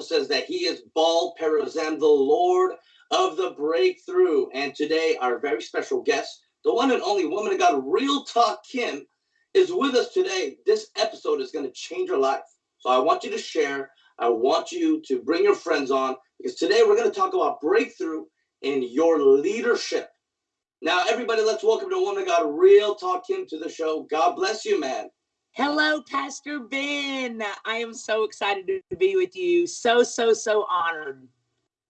Bible says that He is Baal Perazim, the Lord of the breakthrough. And today, our very special guest, the one and only woman of God, Real Talk Kim, is with us today. This episode is going to change your life. So I want you to share. I want you to bring your friends on because today we're going to talk about breakthrough in your leadership. Now, everybody, let's welcome the Woman of God, Real Talk Kim, to the show. God bless you, man. Hello, Pastor Ben. I am so excited to be with you. So, so, so honored.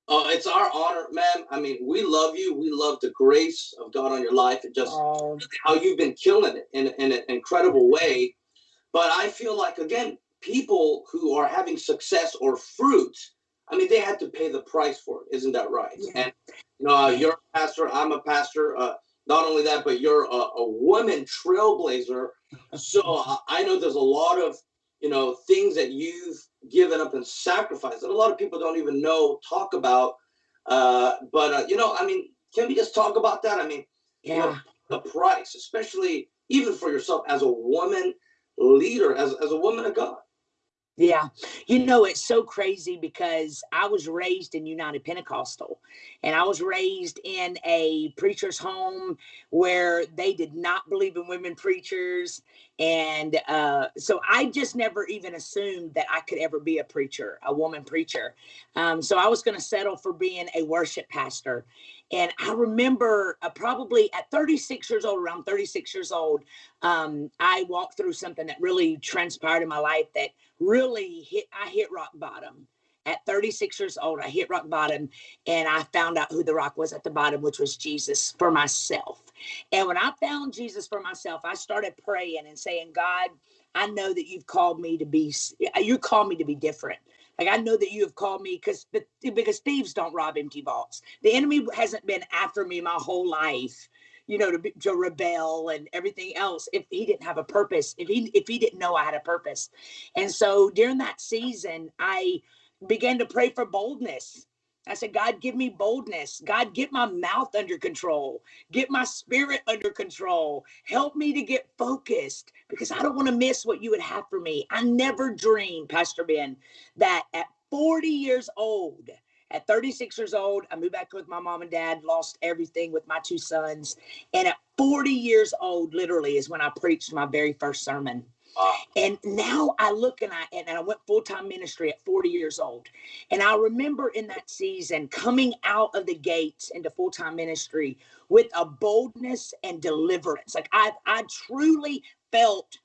Oh, it's our honor, man. I mean, we love you. We love the grace of God on your life and just oh. how you've been killing it in, in an incredible way. But I feel like, again, people who are having success or fruit, I mean, they had to pay the price for it. Isn't that right? Yeah. And you know, uh, you're a pastor. I'm a pastor. Uh, not only that, but you're a, a woman trailblazer. So I know there's a lot of you know things that you've given up and sacrificed that a lot of people don't even know talk about. Uh, but uh, you know, I mean, can we just talk about that? I mean, yeah, you know, the price, especially even for yourself as a woman leader, as as a woman of God. Yeah. You know, it's so crazy because I was raised in United Pentecostal and I was raised in a preacher's home where they did not believe in women preachers. And uh, so I just never even assumed that I could ever be a preacher, a woman preacher. Um, so I was going to settle for being a worship pastor. And I remember uh, probably at 36 years old, around 36 years old, um, I walked through something that really transpired in my life that really hit, I hit rock bottom. At 36 years old, I hit rock bottom and I found out who the rock was at the bottom, which was Jesus for myself. And when I found Jesus for myself, I started praying and saying, God, I know that you've called me to be, you called me to be different. Like I know that you have called me because because thieves don't rob empty vaults. The enemy hasn't been after me my whole life, you know, to, to rebel and everything else. If he didn't have a purpose, if he if he didn't know I had a purpose, and so during that season, I began to pray for boldness I said, God, give me boldness. God, get my mouth under control. Get my spirit under control. Help me to get focused because I don't want to miss what you would have for me. I never dreamed, Pastor Ben, that at 40 years old, at 36 years old, I moved back with my mom and dad, lost everything with my two sons. And at 40 years old, literally, is when I preached my very first sermon. Uh, and now I look and I and I went full time ministry at 40 years old. And I remember in that season coming out of the gates into full time ministry with a boldness and deliverance. Like I I truly felt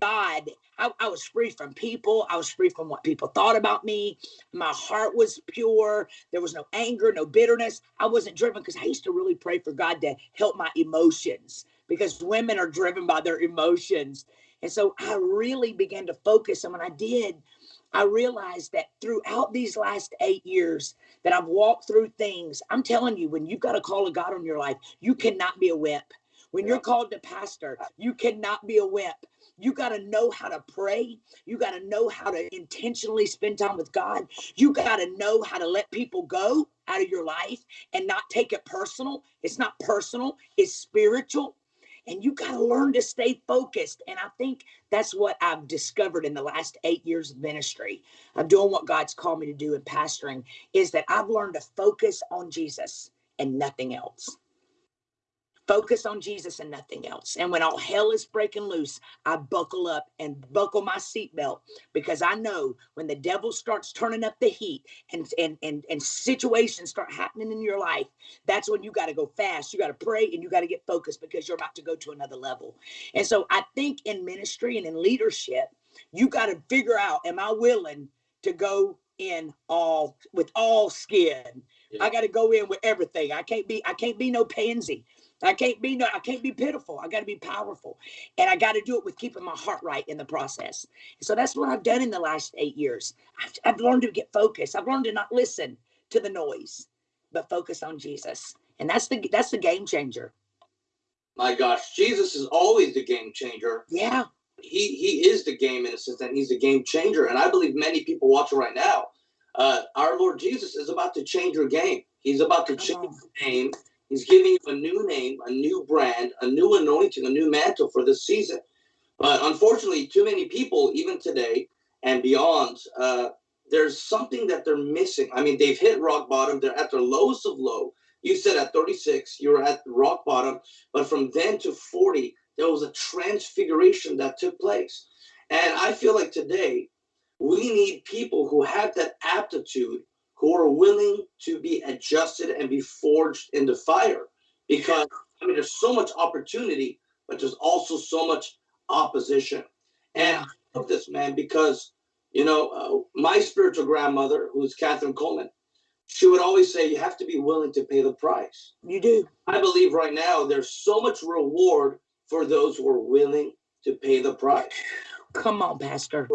God. I, I, was free from people. I was free from what people thought about me. My heart was pure. There was no anger, no bitterness. I wasn't driven because I used to really pray for God to help my emotions because women are driven by their emotions. And so I really began to focus. And when I did, I realized that throughout these last eight years that I've walked through things, I'm telling you, when you've got a call of God on your life, you cannot be a wimp. When you're called to pastor, you cannot be a wimp. You got to know how to pray. You got to know how to intentionally spend time with God. You got to know how to let people go out of your life and not take it personal. It's not personal, it's spiritual and you got to learn to stay focused. And I think that's what I've discovered in the last eight years of ministry of doing what God's called me to do in pastoring is that I've learned to focus on Jesus and nothing else focus on Jesus and nothing else. And when all hell is breaking loose, I buckle up and buckle my seatbelt because I know when the devil starts turning up the heat and and and, and situations start happening in your life, that's when you got to go fast. You got to pray and you got to get focused because you're about to go to another level. And so I think in ministry and in leadership, you got to figure out, am I willing to go in all with all skin? Yeah. I got to go in with everything. I can't be I can't be no pansy. I can't be no, I can't be pitiful. I got to be powerful, and I got to do it with keeping my heart right in the process. so that's what I've done in the last eight years. I've, I've learned to get focused. I've learned to not listen to the noise, but focus on Jesus, and that's the that's the game changer. My gosh, Jesus is always the game changer. Yeah, he he is the game in a sense, and he's a game changer. And I believe many people watching right now, uh, our Lord Jesus is about to change your game. He's about to change the game He's giving you a new name, a new brand, a new anointing, a new mantle for this season. But unfortunately, too many people, even today and beyond, uh, there's something that they're missing. I mean, they've hit rock bottom. They're at their lowest of low. You said at 36, you were at rock bottom. But from then to 40, there was a transfiguration that took place. And I feel like today, we need people who have that aptitude, who are willing to be adjusted and be forged in the fire. Because, I mean, there's so much opportunity, but there's also so much opposition. And I love this, man, because you know, uh, my spiritual grandmother, who's Kathryn Kuhlman, she would always say, you have to be willing to pay the price. You do. I believe right now there's so much reward for those who are willing to pay the price. Come on, Pastor.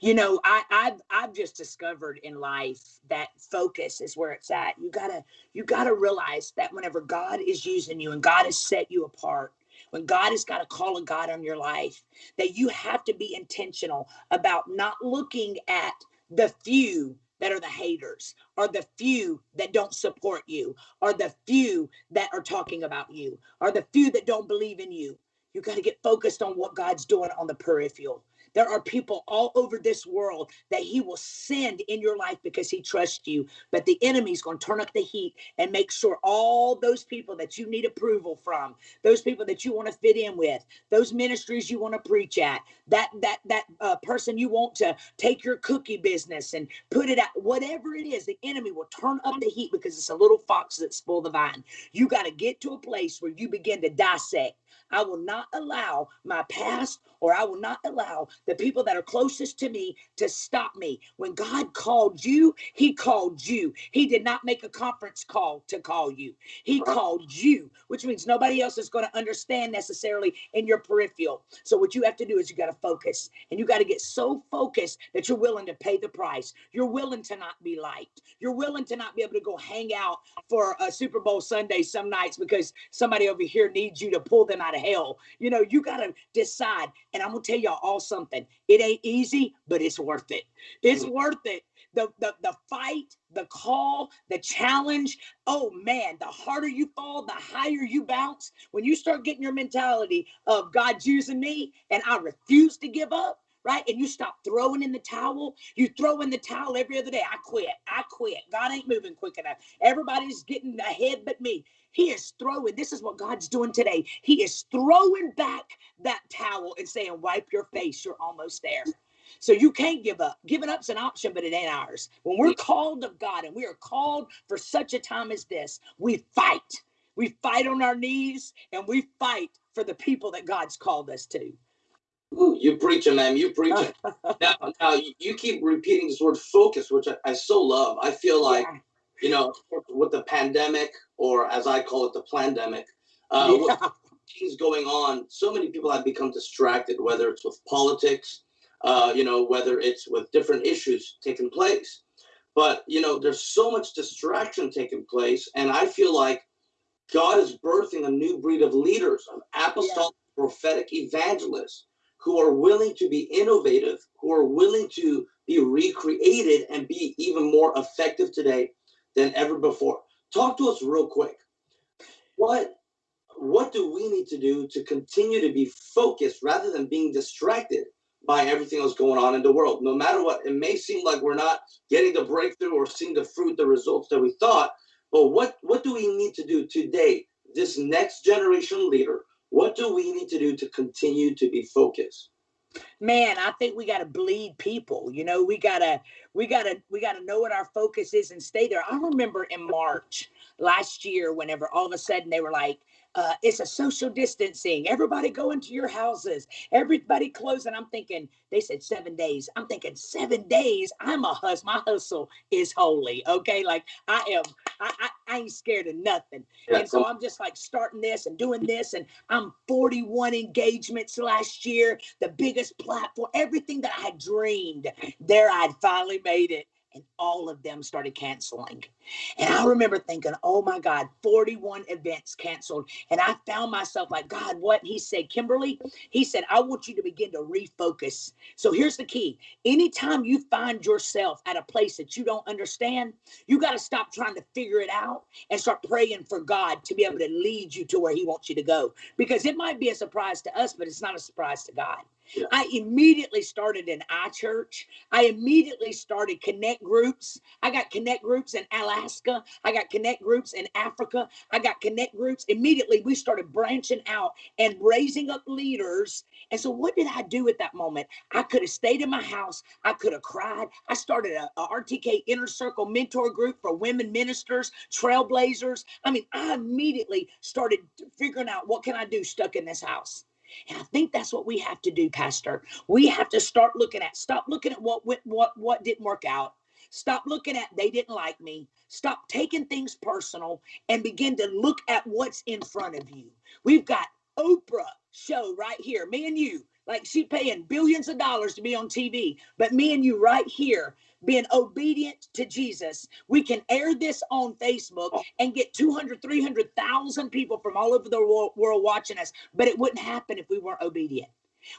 You know, I, I've I've just discovered in life that focus is where it's at. You gotta you gotta realize that whenever God is using you and God has set you apart, when God has got a call of God on your life, that you have to be intentional about not looking at the few that are the haters or the few that don't support you or the few that are talking about you or the few that don't believe in you. You got to get focused on what God's doing on the peripheral. There are people all over this world that he will send in your life because he trusts you. But the enemy's going to turn up the heat and make sure all those people that you need approval from, those people that you want to fit in with, those ministries you want to preach at, that that that uh, person you want to take your cookie business and put it out, whatever it is, the enemy will turn up the heat because it's a little fox that spoil the vine. You got to get to a place where you begin to dissect I will not allow my past or I will not allow the people that are closest to me to stop me. When God called you, He called you. He did not make a conference call to call you, He called you, which means nobody else is going to understand necessarily in your peripheral. So, what you have to do is you got to focus and you got to get so focused that you're willing to pay the price. You're willing to not be liked. You're willing to not be able to go hang out for a Super Bowl Sunday some nights because somebody over here needs you to pull them out of hell. You know, you got to decide. And I'm going to tell y'all all something. It ain't easy, but it's worth it. It's mm. worth it. The, the, the fight, the call, the challenge. Oh man, the harder you fall, the higher you bounce. When you start getting your mentality of God's using me and I refuse to give up, right? And you stop throwing in the towel. You throw in the towel every other day. I quit. I quit. God ain't moving quick enough. Everybody's getting ahead but me. He is throwing, this is what God's doing today. He is throwing back that towel and saying, Wipe your face, you're almost there. So you can't give up. Giving up's an option, but it ain't ours. When we're called of God and we are called for such a time as this, we fight. We fight on our knees and we fight for the people that God's called us to. Ooh, you preaching, man. You preaching. now, now you keep repeating this word focus, which I, I so love. I feel like yeah you know, with the pandemic, or as I call it, the pandemic, uh, yeah. things going on, so many people have become distracted, whether it's with politics, uh, you know, whether it's with different issues taking place. But, you know, there's so much distraction taking place. And I feel like God is birthing a new breed of leaders, of apostolic yeah. prophetic evangelists who are willing to be innovative, who are willing to be recreated and be even more effective today than ever before. Talk to us real quick. What what do we need to do to continue to be focused rather than being distracted by everything else going on in the world? No matter what, it may seem like we're not getting the breakthrough or seeing the fruit, the results that we thought, but what what do we need to do today? This next generation leader, what do we need to do to continue to be focused? Man i think we got to bleed people you know we gotta we gotta we gotta know what our focus is and stay there. I remember in march last year whenever all of a sudden they were like uh, it's a social distancing. Everybody go into your houses. Everybody closing. I'm thinking, they said seven days. I'm thinking seven days. I'm a hustle. My hustle is holy. Okay. Like I am, I, I, I ain't scared of nothing. Yeah, and so I'm just like starting this and doing this. And I'm 41 engagements last year, the biggest platform, everything that I had dreamed there, I'd finally made it and all of them started canceling. And I remember thinking, oh my God, 41 events canceled. And I found myself like, God, what? He said, Kimberly, he said, I want you to begin to refocus. So here's the key anytime you find yourself at a place that you don't understand, you got to stop trying to figure it out and start praying for God to be able to lead you to where He wants you to go. Because it might be a surprise to us, but it's not a surprise to God. Yeah. I immediately started an iChurch. I immediately started connect groups. I got connect groups in Alaska. I got connect groups in Africa. I got connect groups. Immediately, we started branching out and raising up leaders. And so, what did I do at that moment? I could have stayed in my house. I could have cried. I started a, a RTK Inner Circle mentor group for women ministers, trailblazers. I mean, I immediately started figuring out what can I do stuck in this house. And I think that's what we have to do, Pastor. We have to start looking at, stop looking at what went, what what didn't work out. Stop looking at they didn't like me. Stop taking things personal and begin to look at what's in front of you. We've got Oprah show right here, me and you. Like she paying billions of dollars to be on TV, but me and you right here being obedient to Jesus, we can air this on Facebook oh. and get 200, 300,000 people from all over the world watching us. But it wouldn't happen if we weren't obedient.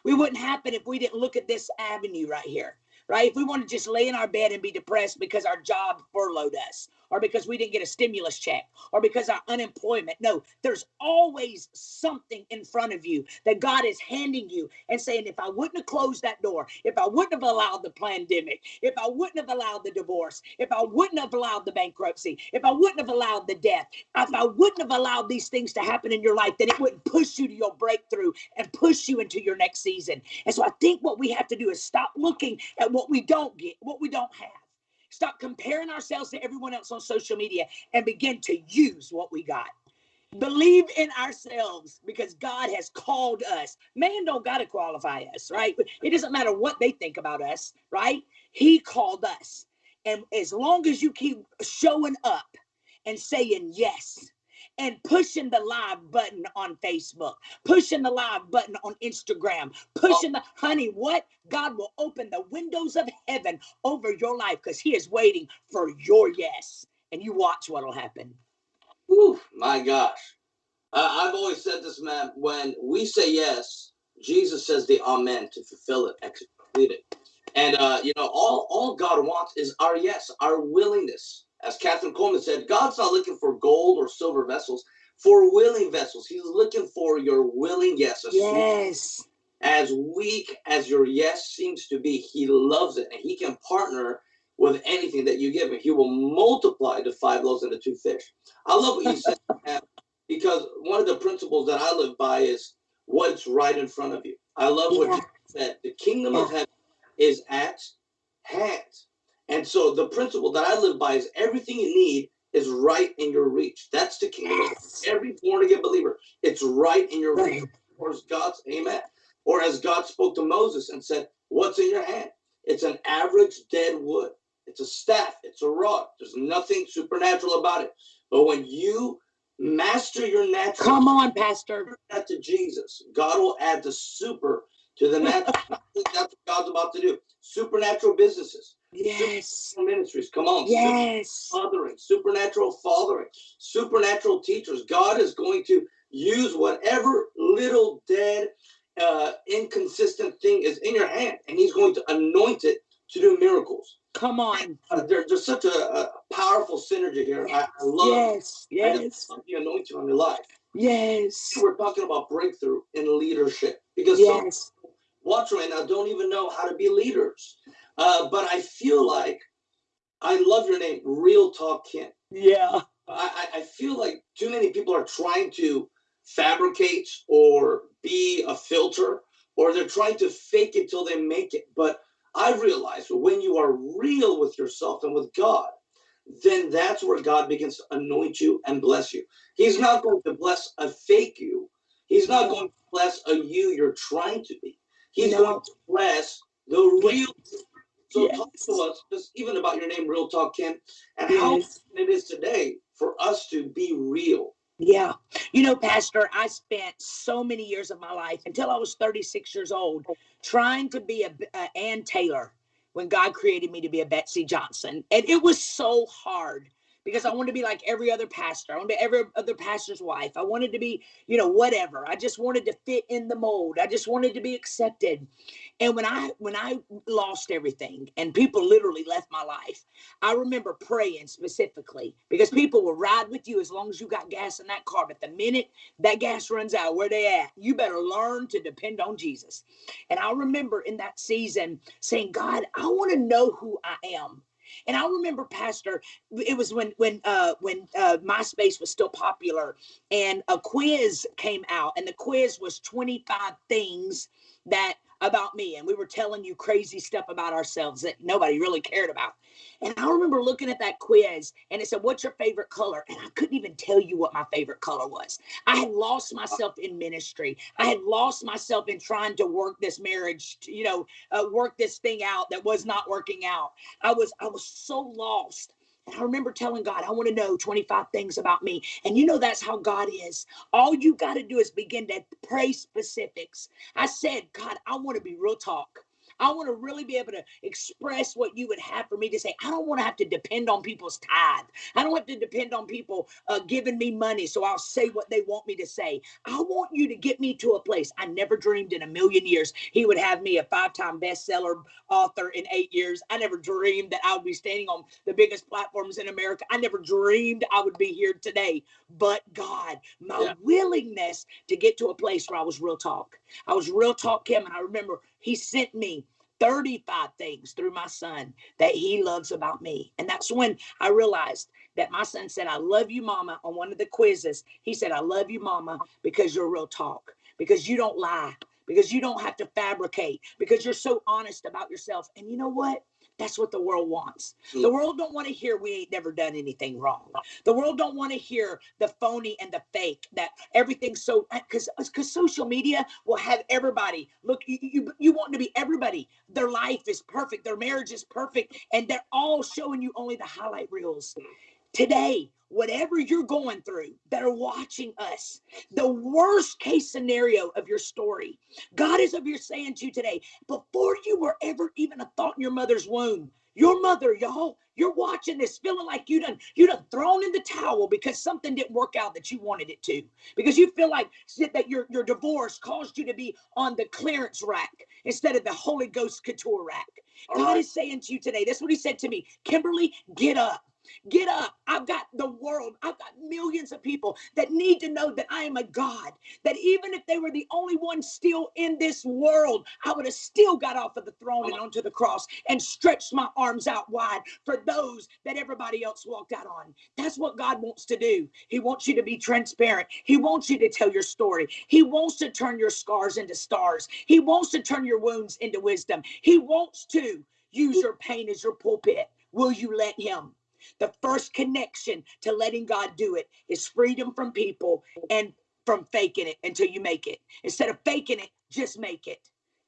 We wouldn't happen if we didn't look at this avenue right here right? If we want to just lay in our bed and be depressed because our job furloughed us, or because we didn't get a stimulus check, or because our unemployment. No, there's always something in front of you that God is handing you and saying, if I wouldn't have closed that door, if I wouldn't have allowed the pandemic, if I wouldn't have allowed the divorce, if I wouldn't have allowed the bankruptcy, if I wouldn't have allowed the death, if I wouldn't have allowed these things to happen in your life, then it wouldn't push you to your breakthrough and push you into your next season. And so I think what we have to do is stop looking at what we don't get, what we don't have Stop comparing ourselves to everyone else on social media and begin to use what we got. Believe in ourselves because God has called us. Man don't got to qualify us, right? It doesn't matter what they think about us, right? He called us. And as long as you keep showing up and saying yes, and pushing the live button on Facebook, pushing the live button on Instagram, pushing the honey, what? God will open the windows of heaven over your life because He is waiting for your yes. And you watch what'll happen. Ooh, my gosh. Uh, I've always said this, man. When we say yes, Jesus says the amen to fulfill it, execute it. And uh, you know, all all God wants is our yes, our willingness as Kathryn Kuhlman said, God's not looking for gold or silver vessels, for willing vessels. He's looking for your willing yes. Yes. As weak as your yes seems to be, he loves it and he can partner with anything that you give him. He will multiply the five loaves and the two fish. I love what you said because one of the principles that I live by is what's right in front of you. I love yeah. what you said. The kingdom yeah. of heaven is at hand. And so the principle that I live by is everything you need is right in your reach. That's the kingdom. Yes. Every born again believer, it's right in your reach. Or as God's amen. Or as God spoke to Moses and said, What's in your hand? It's an average dead wood. It's a staff. It's a rod. There's nothing supernatural about it. But when you master your natural, come on, Pastor, that to Jesus, God will add the super to the natural. That's what God's about to do. Supernatural businesses. Yes. Ministries. Come on. Yes. Fathering, supernatural fathering, supernatural teachers. God is going to use whatever little dead, uh, inconsistent thing is in your hand, and He's going to anoint it to do miracles. Come on. Uh, there, there's such a, a, powerful synergy here. I, I love yes, yes. the anointing on your life. Yes. We're talking about breakthrough in leadership because yes. some watch right now don't even know how to be leaders. Uh, but I feel like I love your name, Real Talk Kim. Yeah. I, I feel like too many people are trying to fabricate or be a filter, or they're trying to fake it till they make it. But I realize when you are real with yourself and with God, then that's where God begins to anoint you and bless you. He's not going to bless a fake you. He's not going to bless a you you're trying to be. He's no. going to bless the real so yes. talk to us just even about your name, Real Talk Kim, and yes. how it is today for us to be real. Yeah. You know, Pastor, I spent so many years of my life until I was 36 years old trying to be a, a Ann Taylor when God created me to be a Betsey Johnson. And it was so hard because I wanted to be like every other pastor. I wanted to be every other pastor's wife. I wanted to be, you know, whatever. I just wanted to fit in the mold. I just wanted to be accepted. And when I when I lost everything and people literally left my life, I remember praying specifically because people will ride with you as long as you got gas in that car. But the minute that gas runs out, where they at, you better learn to depend on Jesus. And I remember in that season saying, God, I want to know who I am. And I remember, Pastor, it was when when uh, when uh, MySpace was still popular, and a quiz came out, and the quiz was 25 things that about me and we were telling you crazy stuff about ourselves that nobody really cared about. And i remember looking at that quiz and it said what's your favorite color? And i couldn't even tell you what my favorite color was. I had lost myself in ministry. I had lost myself in trying to work this marriage you know uh, work this thing out that was not working out. I was i was so lost I remember telling God, I want to know 25 things about me. And you know, that's how God is. All you got to do is begin to pray specifics. I said, God, I want to be real talk. I want to really be able to express what you would have for me to say. I don't want to have to depend on people's tithe. I don't have to depend on people uh, giving me money so I'll say what they want me to say. I want you to get me to a place I never dreamed in a million years he would have me a five time bestseller author in eight years. I never dreamed that I would be standing on the biggest platforms in America. I never dreamed I would be here today. But God, my yeah. willingness to get to a place where I was real talk. I was real talk Kim, and I remember he sent me 35 things through my son that he loves about me. And that's when I realized that my son said, I love you, mama, on one of the quizzes. He said, I love you, mama, because you're real talk, because you don't lie, because you don't have to fabricate, because you're so honest about yourself. And you know what? That's what the world wants. The mm. world don't want to hear we ain't never done anything wrong. The world don't want to hear the phony and the fake that everything's so because because social media will have everybody look you, you you want to be everybody. Their life is perfect, their marriage is perfect, and they're all showing you only the highlight reels. Today, whatever you're going through that are watching us, the worst case scenario of your story, God is of your saying to you today, before you were ever even a thought in your mother's womb, your mother, y'all, you're watching this feeling like you done you done thrown in the towel because something didn't work out that you wanted it to. Because you feel like that your, your divorce caused you to be on the clearance rack instead of the Holy Ghost couture rack. God is saying to you today, that's what he said to me. Kimberly, get up. Get up. I've got the world. I've got millions of people that need to know that I am a God. That even if they were the only one still in this world, I would have still got off of the throne and onto the cross and stretched my arms out wide for those that everybody else walked out on. That's what God wants to do. He wants you to be transparent. He wants you to tell your story. He wants to turn your scars into stars. He wants to turn your wounds into wisdom. He wants to use your pain as your pulpit. Will you let him? The first connection to letting God do it is freedom from people and from faking it until you make it. Instead of faking it, just make it.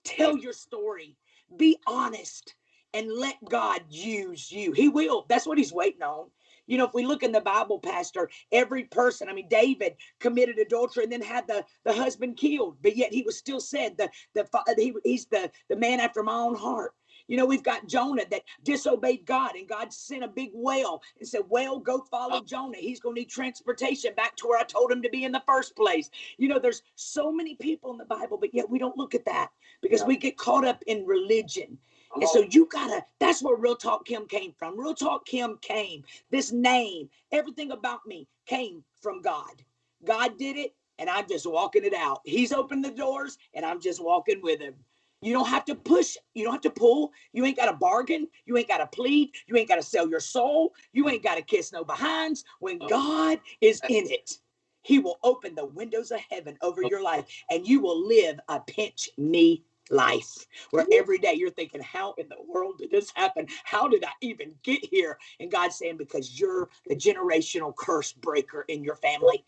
Tell your story. Be honest and let God use you. He will. That's what he's waiting on. You know, if we look in the Bible, Pastor, every person, I mean, David committed adultery and then had the, the husband killed, but yet he was still said the the he, he's the the man after my own heart. You know, we've got Jonah that disobeyed God, and God sent a big whale and said, Whale, go follow oh. Jonah. He's going to need transportation back to where I told him to be in the first place. You know, there's so many people in the Bible, but yet we don't look at that because yeah. we get caught up in religion. And so oh. you gotta, that's where Real Talk Kim came from. Real Talk Kim came. This name, everything about me came from God. God did it, and I'm just walking it out. He's opened the doors, and I'm just walking with him. You don't have to push. You don't have to pull. You ain't got to bargain. You ain't got to plead. You ain't got to sell your soul. You ain't got to kiss no behinds. When. God is in it, He will open the windows of heaven over your life and you will live a pinch me life where every day you're thinking, How in the world did this happen? How did I even get here? And God's saying, Because you're the generational curse breaker in your family.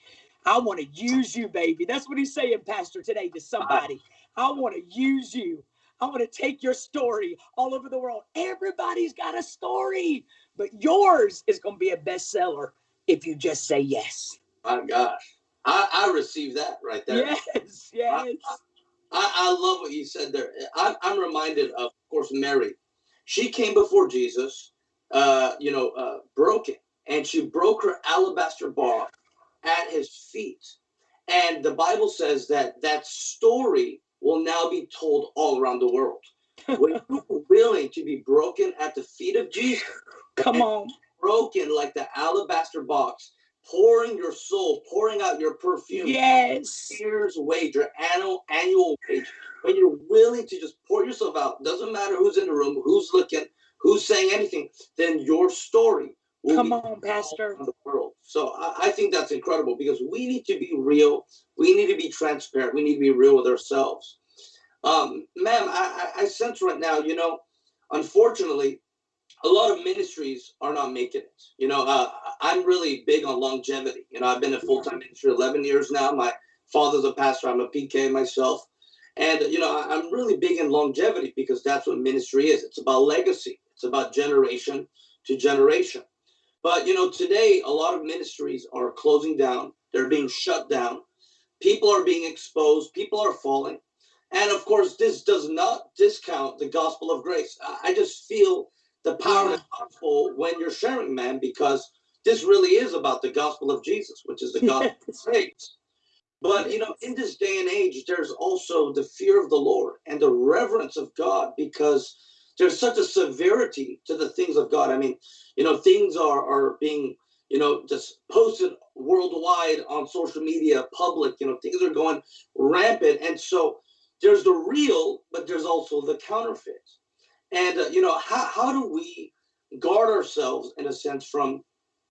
I want to use you, baby. That's what he's saying, Pastor, today to uh-huh. somebody. I want to use you. I want to take your story all over the world. Everybody's got a story, but yours is going to be a bestseller if you just say yes. My gosh. I, I received that right there. Yes, yes. I, I, I love what you said there. I'm, I'm reminded of, of course, Mary. she came before Jesus, uh, you know, uh, broken, and she broke her alabaster box at his feet. And the Bible says that that story will now be told all around the world. when you're willing to be broken at the feet of Jesus, come on, broken like the alabaster box, pouring your soul, pouring out your perfume. Yes. Year's wage, your annual annual wage. When you're willing to just pour yourself out, doesn't matter who's in the room, who's looking, who's saying anything, then your story will Come on, Pastor. The world. So I, I think that's incredible because we need to be real. We need to be transparent. We need to be real with ourselves. Um, ma'am, I, I sense right now, you know, unfortunately, a lot of ministries are not making it. You know, uh, I'm really big on longevity. You know, I've been in full time ministry 11 years now. My father's a pastor. I'm a PK myself. And, you know, I'm really big in longevity because that's what ministry is. It's about legacy, it's about generation to generation. But, you know, today, a lot of ministries are closing down, they're being shut down. People are being exposed, people are falling. And of course, this does not discount the gospel of grace. I just feel the power of the gospel when you're sharing, man, because this really is about the gospel of Jesus, which is the gospel of grace. But you know, in this day and age, there's also the fear of the Lord and the reverence of God because there's such a severity to the things of God. I mean, you know, things are are being, you know, just posted worldwide on social media, public, you know, things are going rampant. And so there's the real, but there's also the counterfeit. And, uh, you know, how, how do we guard ourselves, in a sense, from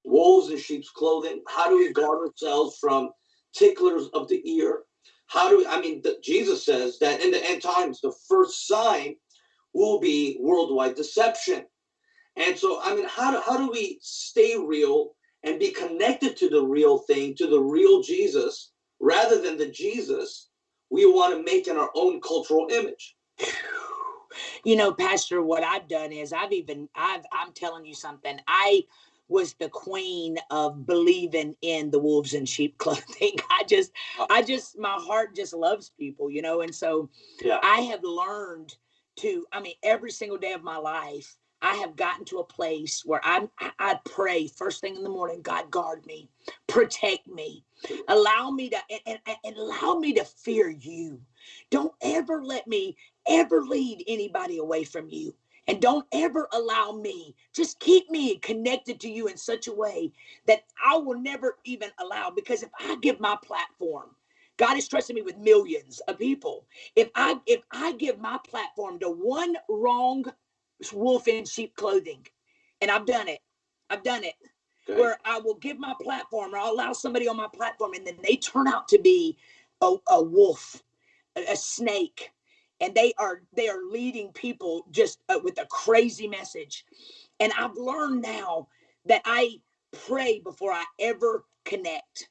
wolves in sheep's clothing? How do we guard ourselves from ticklers of the ear? How do we, I mean, the, Jesus says that in the end times, the first sign will be worldwide deception. And so, I mean, how do, how do we stay real and be connected to the real thing, to the real Jesus, rather than the Jesus we want to make in our own cultural image? you know, Pastor, what I've done is I've even I've I'm telling you something. I was the queen of believing in the wolves in sheep clothing. I just uh. I just my heart just loves people, you know, and so yeah. I have learned to I mean every single day of my life I have gotten to a place where I I pray first thing in the morning, God guard me, protect me, allow me to and, and, and allow me to fear you. Don't ever let me ever lead anybody away from you. And don't ever allow me, just keep me connected to you in such a way that I will never even allow. Because if I give my platform, God is trusting me with millions of people. If I if I give my platform to one wrong wolf in sheep clothing, and I've done it, I've done it, okay. where I will give my platform or I'll allow somebody on my platform, and then they turn out to be a, a wolf, a, a snake, and they are they are leading people just uh, with a crazy message and i've learned now that i pray before i ever connect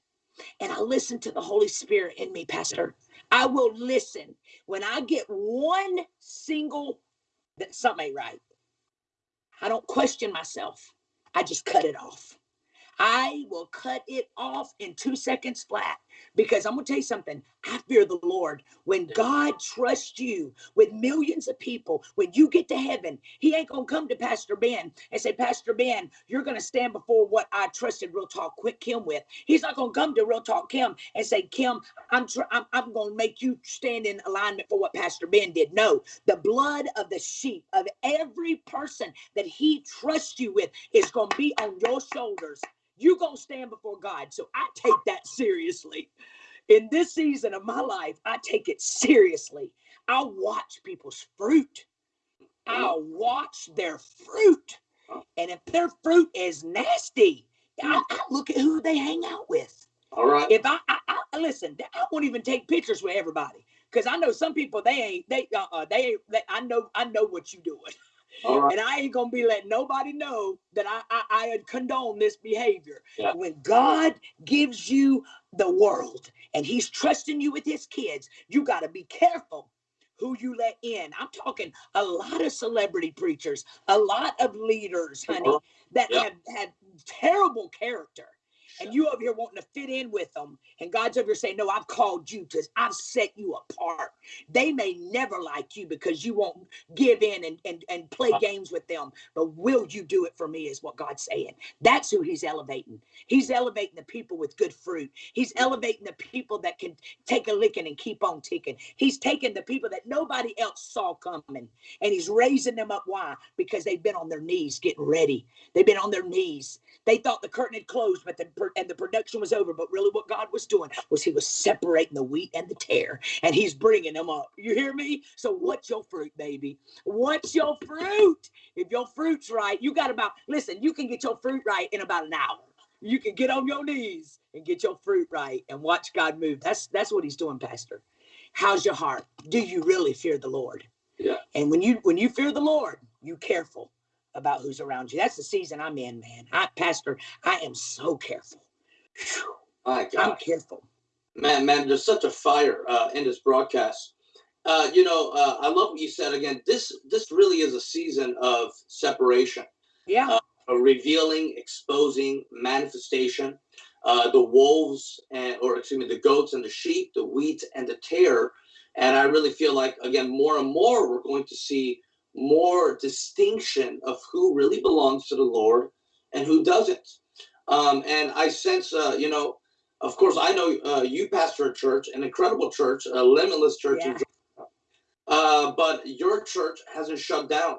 and i listen to the holy spirit in me pastor. I will listen. When i get one single that something ain't right i don't question myself. I just cut it off I will cut it off in two seconds flat because I'm going to tell you something. I fear the Lord. When God trusts you with millions of people, when you get to heaven, He ain't going to come to Pastor Ben and say, Pastor Ben, you're going to stand before what I trusted Real Talk Quick Kim with. He's not going to come to Real Talk Kim and say, Kim, I'm, tr- I'm, I'm going to make you stand in alignment for what Pastor Ben did. No, the blood of the sheep of every person that He trusts you with is going to be on your shoulders you're going to stand before God. So I take that seriously. In this season of my life, I take it seriously. I'll watch people's fruit. I'll watch their fruit. And if their fruit is nasty, I, I look at who they hang out with. All right. If I, I, I listen, I won't even take pictures with everybody because I know some people they ain't they uh, uh they ain't. They, I know I know what you doing. Right. And I ain't gonna be letting nobody know that I, I, I condone this behavior. Yeah. When God gives you the world and He's trusting you with His kids, you got to be careful who you let in. I'm talking a lot of celebrity preachers, a lot of leaders, honey, uh-huh. that yeah. have had terrible character. And you over here wanting to fit in with them. And God's over here saying, No, I've called you to, I've set you apart. They may never like you because you won't give in and, and, and play uh-huh. games with them, but will you do it for me? Is what God's saying. That's who He's elevating. He's elevating the people with good fruit. He's elevating the people that can take a licking and keep on ticking. He's taking the people that nobody else saw coming and He's raising them up. Why? Because they've been on their knees getting ready. They've been on their knees. They thought the curtain had closed, but the and the production was over. But really, what God was doing was He was separating the wheat and the tare, and He's bringing them up. You hear me? So, what's your fruit, baby? What's your fruit? If your fruit's right, you got about listen. You can get your fruit right in about an hour. You can get on your knees and get your fruit right and watch God move. That's that's what He's doing, Pastor. How's your heart? Do you really fear the Lord? Yeah. And when you when you fear the Lord, you careful about who's around you. That's the season I'm in, man. I, Pastor, I am so careful. My I'm careful. Man, man, there's such a fire uh, in this broadcast. Uh, you know, uh, I love what you said again. This this really is a season of separation. Yeah. Uh, revealing, exposing, manifestation. Uh, the wolves and or excuse me, the goats and the sheep, the wheat and the tare. And I really feel like again, more and more we're going to see more distinction of who really belongs to the Lord and who doesn't. Um, and I sense, uh, you know, of course, I know uh, you pastor a church, an incredible church, a limitless church, yeah. uh, but your church hasn't shut down.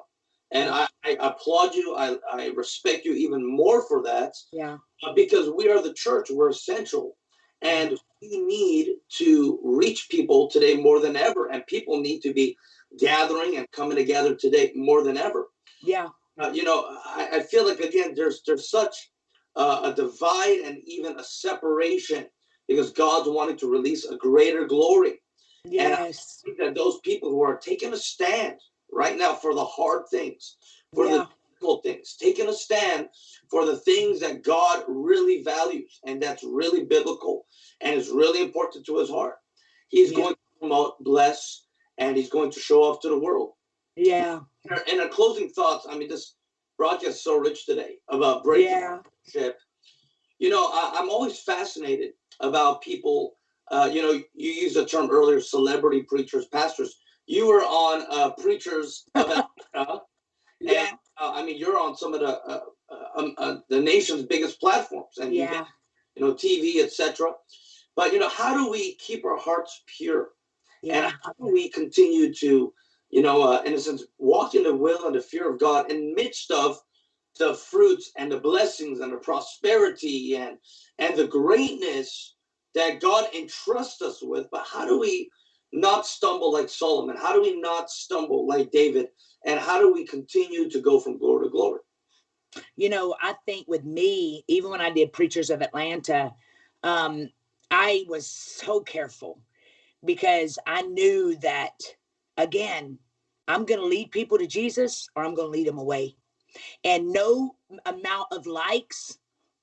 And I, I applaud you. I, I, respect you even more for that. Yeah. Because we are the church. We're essential. And we need to reach people today more than ever. And people need to be gathering and coming together today more than ever. Yeah. Uh, you know, I, I, feel like again, there's there's such uh, a divide and even a separation because God's wanting to release a greater glory. Yes. That those people who are taking a stand right now for the hard things, for yeah. the difficult things, taking a stand for the things that God really values and that's really biblical and is really important to his heart. He's yeah. going to promote, bless, and he's going to show off to the world. Yeah. And a closing thoughts. I mean, this broadcast is so rich today about breaking yeah. ship. You know, I, am always fascinated about people. Uh, you know, you used the term earlier, celebrity preachers, pastors. You were on uh, preachers of Africa, yeah. And, uh, I mean, you're on some of the uh, uh, um, uh, the nation's biggest platforms, and yeah. you know, TV, etc. But you know, how do we keep our hearts pure? Yeah. And how do we continue to, you know, uh, in a sense, walk in the will and the fear of God in midst of the fruits and the blessings and the prosperity and and the greatness that God entrusts us with. But how do we not stumble like Solomon? How do we not stumble like David? And how do we continue to go from glory to glory? You know, I think with me, even when I did Preachers of Atlanta, um, I was so careful because I knew that, again, I'm going to lead people to Jesus or I'm going to lead them away. And no amount of likes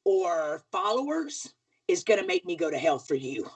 or followers is going to make me go to hell for you.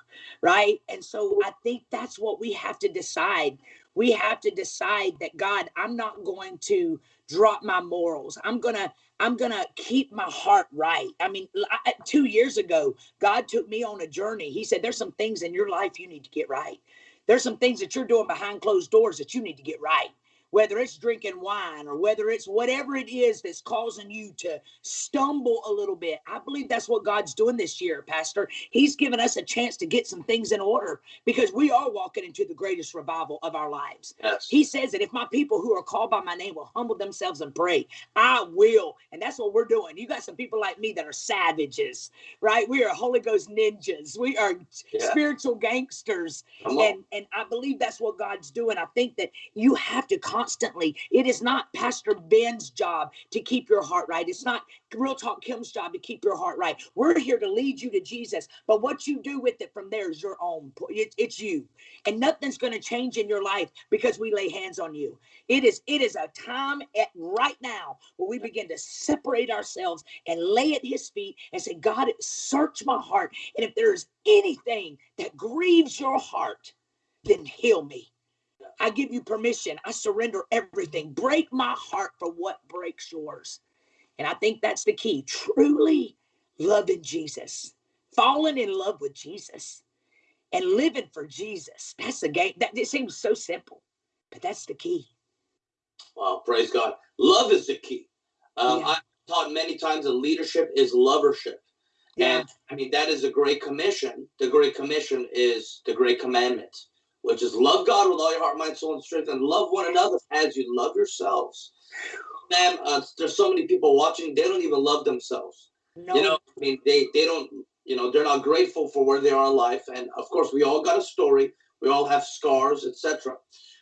Right. And so I think that's what we have to decide. We have to decide that God, I'm not going to drop my morals. I'm going to I'm going to keep my heart right. I mean, I, 2 years ago, God took me on a journey. He said there's some things in your life you need to get right. There's some things that you're doing behind closed doors that you need to get right whether it's drinking wine or whether it's whatever it is that's causing you to stumble a little bit. I believe that's what God's doing this year, Pastor. He's given us a chance to get some things in order because we are walking into the greatest revival of our lives. Yes. He says that if my people who are called by my name will humble themselves and pray, I will. And that's what we're doing. You got some people like me that are savages, right? We are Holy Ghost ninjas. We are yeah. spiritual gangsters. And, and I believe that's what God's doing. I think that you have to constantly. It is not Pastor Ben's job to keep your heart right. It's not Real Talk Kim's job to keep your heart right. We're here to lead you to Jesus, but what you do with it from there is your own. It, it's you, and nothing's going to change in your life because we lay hands on you. It is it is a time at right now where we begin to separate ourselves and lay at His feet and say, God, search my heart, and if there is anything that grieves your heart, then heal me. I give you permission. I surrender everything. Break my heart for what breaks yours. And I think that's the key. Truly loving Jesus, falling in love with Jesus, and living for Jesus. That's the game. That it seems so simple, but that's the key. Well, praise God. Love is the key. Um, yeah. I've taught many times that leadership is lovership. Yeah. And I mean, that is a great commission. The great commission is the great commandment, which is love God with all your heart, mind, soul, and strength, and love one another as you love yourselves. Man, uh, there's so many people watching, they don't even love themselves. No. You know, I mean, they, they don't, you know, they're not grateful for where they are in life. And of course, we all got a story. We all have scars, etc.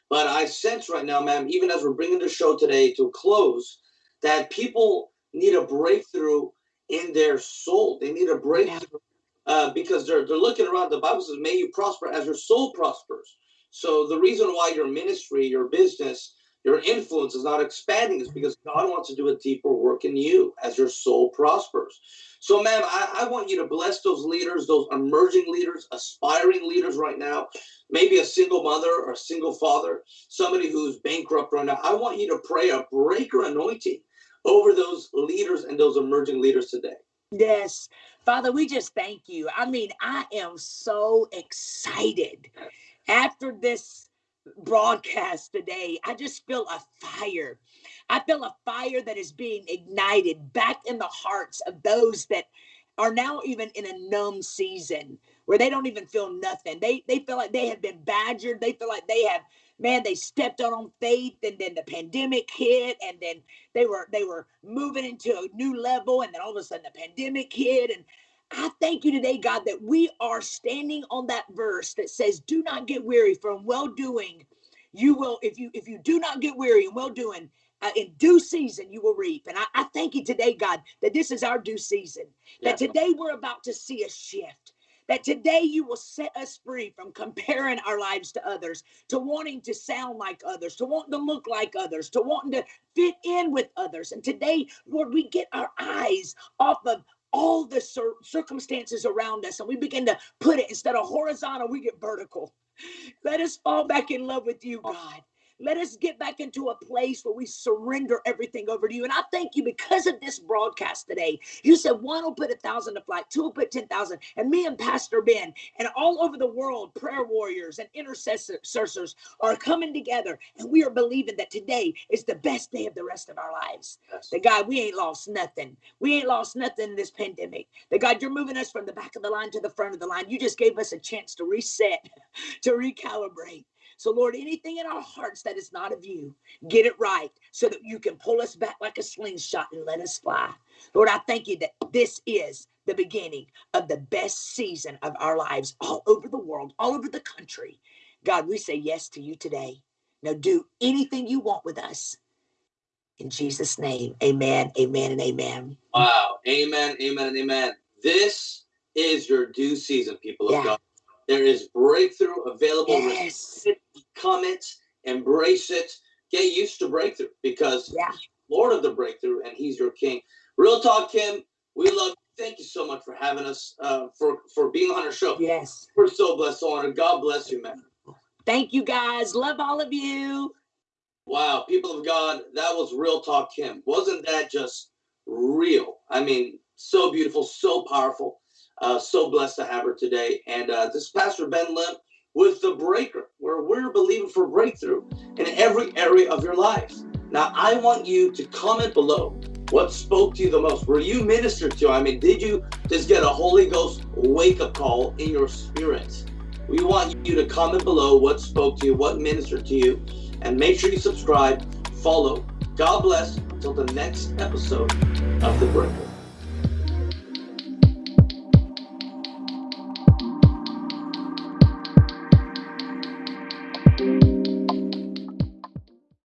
But I sense right now, ma'am, even as we're bringing the show today to a close, that people need a breakthrough in their soul. They need a breakthrough uh, because they're they're looking around. The Bible says, "May you prosper as your soul prospers." So the reason why your ministry, your business, your influence is not expanding is because God wants to do a deeper work in you as your soul prospers. So, ma'am, I, I want you to bless those leaders, those emerging leaders, aspiring leaders right now, maybe a single mother or a single father, somebody who's bankrupt right now. I want you to pray a breaker anointing over those leaders and those emerging leaders today. Yes. Father, we just thank you. I mean, I am so excited after this broadcast today. I just feel a fire. I feel a fire that is being ignited back in the hearts of those that are now even in a numb season where they don't even feel nothing. They they feel like they have been badgered. They feel like they have man they stepped out on faith and then the pandemic hit and then they were they were moving into a new level and then all of a sudden the pandemic hit and I thank you today, God, that we are standing on that verse that says, "Do not get weary from well doing. You will, if you if you do not get weary in well doing, uh, in due season you will reap." And I, I, thank you today, God, that this is our due season. That today we're about to see a shift that today you will set us free from comparing our lives to others, to wanting to sound like others, to wanting to look like others, to wanting to fit in with others. And today, Lord, we get our eyes off of all the cir- circumstances around us and we begin to put it instead of horizontal, we get vertical. Let us fall back in love with you, oh. God. Let us get back into a place where we surrender everything over to you. And I thank you because of this broadcast today. You said one will put a thousand to flight, two will put 10,000. And me and Pastor Ben and all over the world, prayer warriors and intercessors are coming together. And we are believing that today is the best day of the rest of our lives. Yes. That God, we ain't lost nothing. We ain't lost nothing in this pandemic. That God, you're moving us from the back of the line to the front of the line. You just gave us a chance to reset, to recalibrate. So, Lord, anything in our hearts that is not of you, get it right so that you can pull us back like a slingshot and let us fly. Lord, I thank you that this is the beginning of the best season of our lives all over the world, all over the country. God, we say yes to you today. Now, do anything you want with us. In Jesus' name, amen, amen, and amen. Wow. Amen, amen, and amen. This is your due season, people of yeah. God. There is breakthrough available. Yes. Comment, embrace it, get used to breakthrough because yeah. Lord of the breakthrough and He's your King. Real talk, Kim. We love. You. Thank you so much for having us, uh, for for being on our show. Yes, we're so blessed, so honored. God bless you, man. Thank you, guys. Love all of you. Wow, people of God, that was real talk, Kim. Wasn't that just real? I mean, so beautiful, so powerful. Uh, so blessed to have her today. And uh, this Pastor Ben Lim with The Breaker, where we're believing for breakthrough in every area of your life. Now, I want you to comment below what spoke to you the most. Were you ministered to? I mean, did you just get a Holy Ghost wake up call in your spirit? We want you to comment below what spoke to you, what ministered to you, and make sure you subscribe, follow. God bless until the next episode of The Breaker.